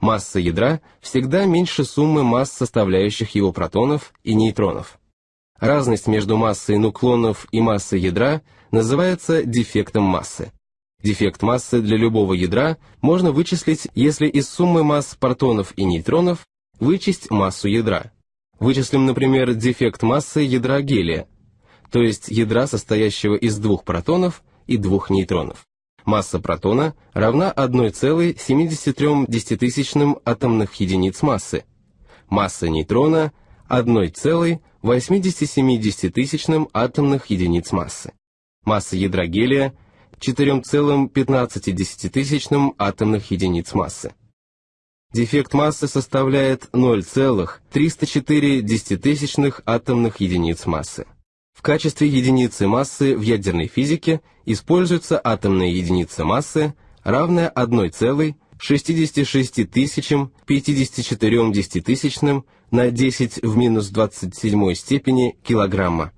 Масса ядра всегда меньше суммы масс составляющих его протонов и нейтронов. Разность между массой нуклонов и массой ядра называется дефектом массы. Дефект массы для любого ядра можно вычислить, если из суммы масс протонов и нейтронов вычесть массу ядра. Вычислим, например, дефект массы ядра гелия, то есть ядра, состоящего из двух протонов и двух нейтронов. Масса протона равна 1,73 атомных единиц массы. Масса нейтрона 1,87 атомных единиц массы. Масса ядра гелия 4,15 атомных единиц массы. Дефект массы составляет 0,304 атомных единиц массы. В качестве единицы массы в ядерной физике используется атомная единица массы, равная 1,66 тысячам 54 десятитысячным на 10 в минус 27 степени килограмма.